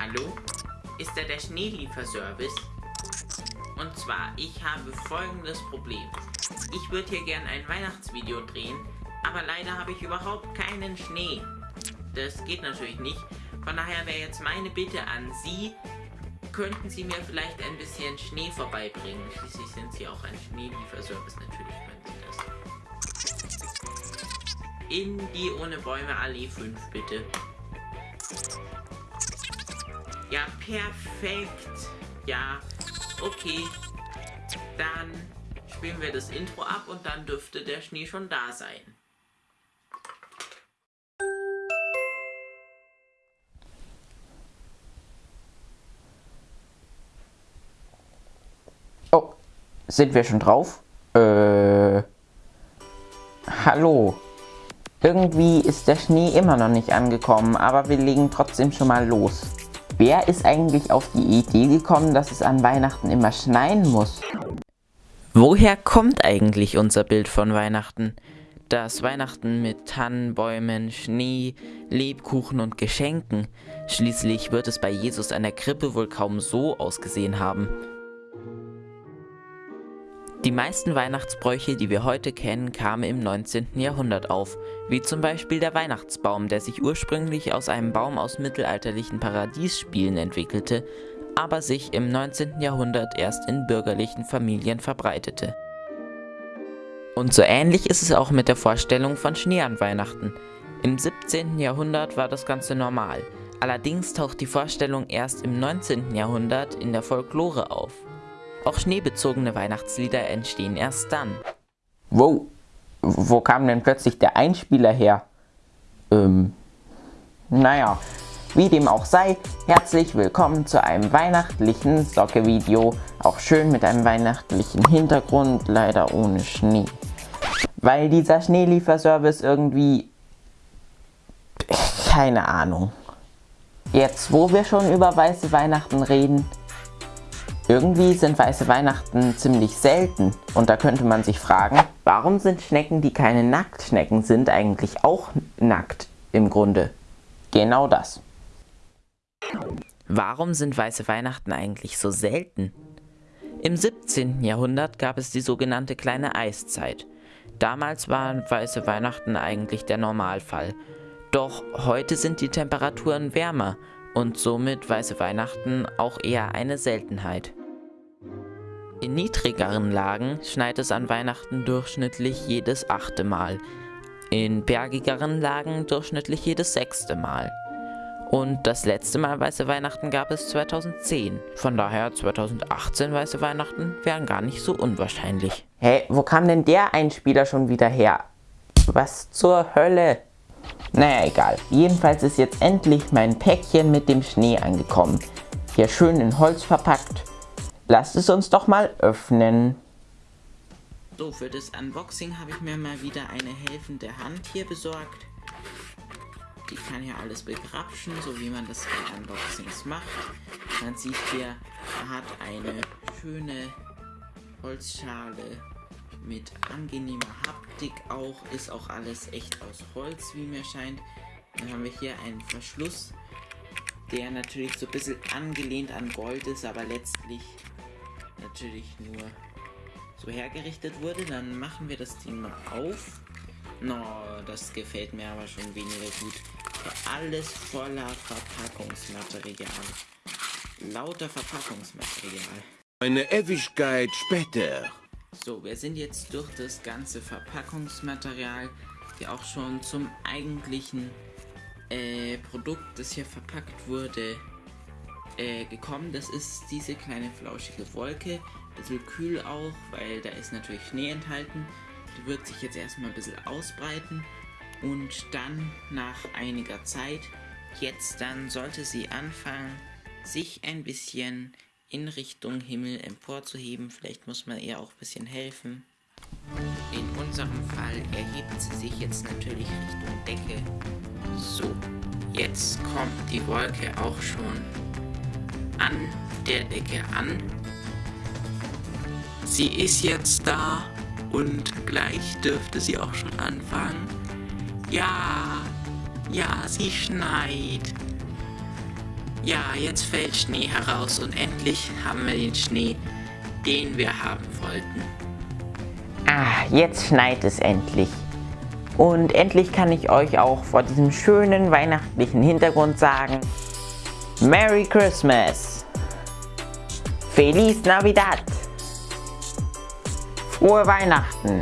Hallo? Ist da der Schneelieferservice? Und zwar, ich habe folgendes Problem. Ich würde hier gerne ein Weihnachtsvideo drehen, aber leider habe ich überhaupt keinen Schnee. Das geht natürlich nicht. Von daher wäre jetzt meine Bitte an Sie, könnten Sie mir vielleicht ein bisschen Schnee vorbeibringen. Schließlich sind Sie auch ein Schneelieferservice, natürlich können Sie das. In die Ohne Bäume Allee 5, bitte. Ja, perfekt. Ja, okay. Dann spielen wir das Intro ab und dann dürfte der Schnee schon da sein. Oh, sind wir schon drauf? Äh. Hallo. Irgendwie ist der Schnee immer noch nicht angekommen, aber wir legen trotzdem schon mal los. Wer ist eigentlich auf die Idee gekommen, dass es an Weihnachten immer schneien muss? Woher kommt eigentlich unser Bild von Weihnachten? Das Weihnachten mit Tannenbäumen, Schnee, Lebkuchen und Geschenken. Schließlich wird es bei Jesus an der Krippe wohl kaum so ausgesehen haben. Die meisten Weihnachtsbräuche, die wir heute kennen, kamen im 19. Jahrhundert auf, wie zum Beispiel der Weihnachtsbaum, der sich ursprünglich aus einem Baum aus mittelalterlichen Paradiesspielen entwickelte, aber sich im 19. Jahrhundert erst in bürgerlichen Familien verbreitete. Und so ähnlich ist es auch mit der Vorstellung von Schnee an Weihnachten. Im 17. Jahrhundert war das Ganze normal, allerdings taucht die Vorstellung erst im 19. Jahrhundert in der Folklore auf. Auch schneebezogene Weihnachtslieder entstehen erst dann. Wow, wo kam denn plötzlich der Einspieler her? Ähm, naja, wie dem auch sei, herzlich willkommen zu einem weihnachtlichen Socke-Video. Auch schön mit einem weihnachtlichen Hintergrund, leider ohne Schnee. Weil dieser Schneelieferservice irgendwie... Keine Ahnung. Jetzt, wo wir schon über weiße Weihnachten reden, irgendwie sind weiße Weihnachten ziemlich selten und da könnte man sich fragen, warum sind Schnecken, die keine Nacktschnecken sind, eigentlich auch nackt im Grunde? Genau das. Warum sind weiße Weihnachten eigentlich so selten? Im 17. Jahrhundert gab es die sogenannte kleine Eiszeit. Damals waren weiße Weihnachten eigentlich der Normalfall. Doch heute sind die Temperaturen wärmer und somit weiße Weihnachten auch eher eine Seltenheit. In niedrigeren Lagen schneit es an Weihnachten durchschnittlich jedes achte Mal, in bergigeren Lagen durchschnittlich jedes sechste Mal. Und das letzte Mal Weiße Weihnachten gab es 2010. Von daher 2018 Weiße Weihnachten wären gar nicht so unwahrscheinlich. Hä, wo kam denn der Einspieler schon wieder her? Was zur Hölle? Naja, egal. Jedenfalls ist jetzt endlich mein Päckchen mit dem Schnee angekommen. Hier schön in Holz verpackt. Lasst es uns doch mal öffnen. So, für das Unboxing habe ich mir mal wieder eine helfende Hand hier besorgt. Die kann hier alles begrapschen, so wie man das bei Unboxings macht. Man sieht hier, er hat eine schöne Holzschale mit angenehmer Haptik auch. Ist auch alles echt aus Holz, wie mir scheint. Dann haben wir hier einen Verschluss, der natürlich so ein bisschen angelehnt an Gold ist, aber letztlich natürlich nur so hergerichtet wurde. Dann machen wir das Ding mal auf. No, das gefällt mir aber schon weniger gut. Alles voller Verpackungsmaterial. Lauter Verpackungsmaterial. Eine Ewigkeit später. So, wir sind jetzt durch das ganze Verpackungsmaterial, hier auch schon zum eigentlichen äh, Produkt, das hier verpackt wurde, äh, gekommen. Das ist diese kleine flauschige Wolke. Bisschen kühl auch, weil da ist natürlich Schnee enthalten. Die wird sich jetzt erstmal ein bisschen ausbreiten und dann nach einiger Zeit, jetzt dann sollte sie anfangen, sich ein bisschen in Richtung Himmel emporzuheben. Vielleicht muss man ihr auch ein bisschen helfen. In unserem Fall erhebt sie sich jetzt natürlich Richtung Decke. So, jetzt kommt die Wolke auch schon an der Decke an. Sie ist jetzt da und gleich dürfte sie auch schon anfangen. Ja, ja, sie schneit. Ja, jetzt fällt Schnee heraus und endlich haben wir den Schnee, den wir haben wollten. Ah, jetzt schneit es endlich. Und endlich kann ich euch auch vor diesem schönen weihnachtlichen Hintergrund sagen, Merry Christmas! Feliz Navidad! Frohe Weihnachten!